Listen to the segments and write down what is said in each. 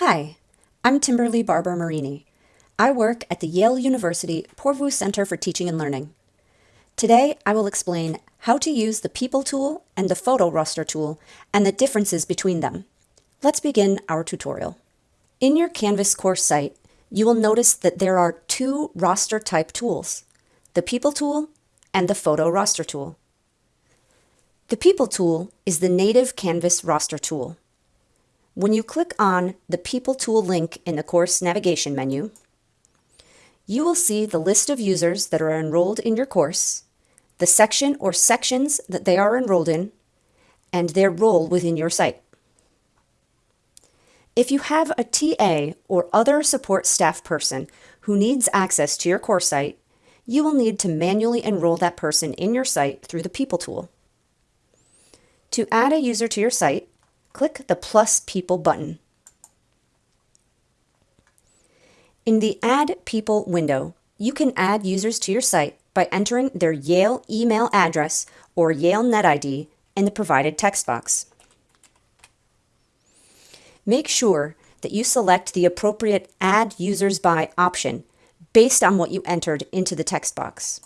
Hi, I'm Timberly Barber Marini. I work at the Yale University Poorvu Center for Teaching and Learning. Today, I will explain how to use the People tool and the Photo Roster tool and the differences between them. Let's begin our tutorial. In your Canvas course site, you will notice that there are two roster type tools, the People tool and the Photo Roster tool. The People tool is the native Canvas roster tool. When you click on the People tool link in the course navigation menu, you will see the list of users that are enrolled in your course, the section or sections that they are enrolled in, and their role within your site. If you have a TA or other support staff person who needs access to your course site, you will need to manually enroll that person in your site through the People tool. To add a user to your site, click the plus people button. In the Add People window, you can add users to your site by entering their Yale email address or Yale NetID in the provided text box. Make sure that you select the appropriate Add Users By option based on what you entered into the text box.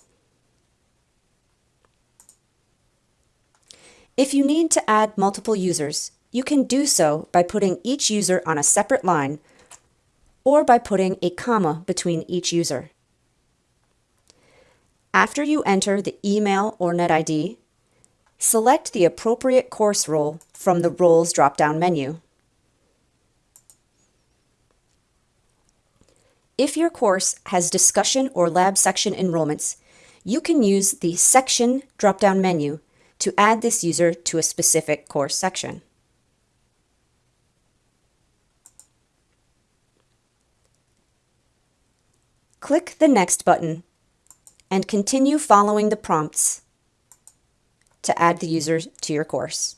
If you need to add multiple users, you can do so by putting each user on a separate line or by putting a comma between each user. After you enter the email or NetID, select the appropriate course role from the Roles drop-down menu. If your course has discussion or lab section enrollments, you can use the Section drop-down menu to add this user to a specific course section. Click the Next button and continue following the prompts to add the user to your course.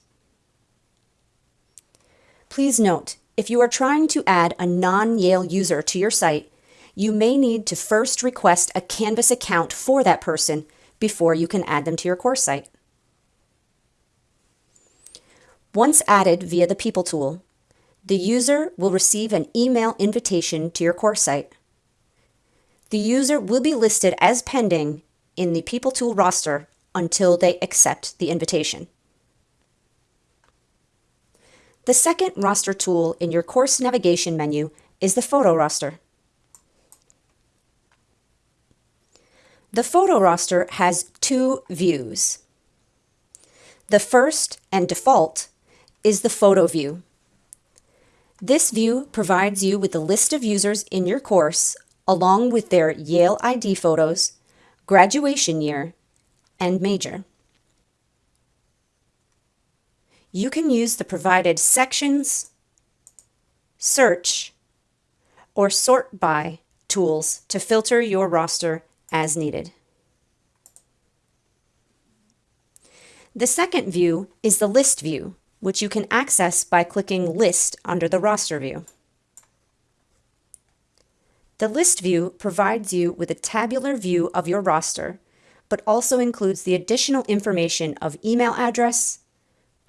Please note, if you are trying to add a non-Yale user to your site, you may need to first request a Canvas account for that person before you can add them to your course site. Once added via the People tool, the user will receive an email invitation to your course site. The user will be listed as pending in the People tool roster until they accept the invitation. The second roster tool in your course navigation menu is the Photo Roster. The Photo Roster has two views. The first and default is the photo view. This view provides you with a list of users in your course along with their Yale ID photos, graduation year, and major. You can use the provided sections, search, or sort by tools to filter your roster as needed. The second view is the list view, which you can access by clicking List under the roster view. The list view provides you with a tabular view of your roster, but also includes the additional information of email address,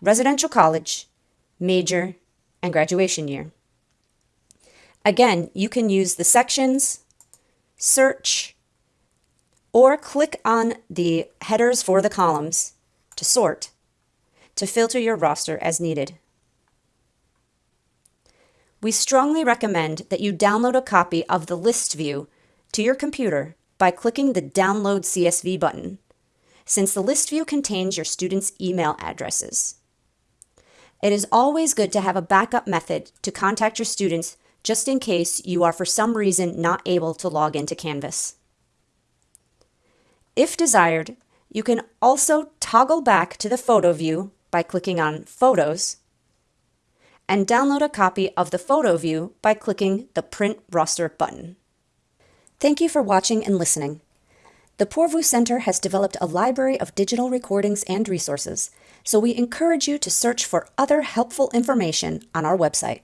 residential college, major, and graduation year. Again, you can use the sections, search, or click on the headers for the columns to sort to filter your roster as needed. We strongly recommend that you download a copy of the list view to your computer by clicking the Download CSV button, since the list view contains your students' email addresses. It is always good to have a backup method to contact your students just in case you are for some reason not able to log into Canvas. If desired, you can also toggle back to the photo view by clicking on Photos, and download a copy of the photo view by clicking the Print Roster button. Thank you for watching and listening. The Poorvu Center has developed a library of digital recordings and resources, so we encourage you to search for other helpful information on our website.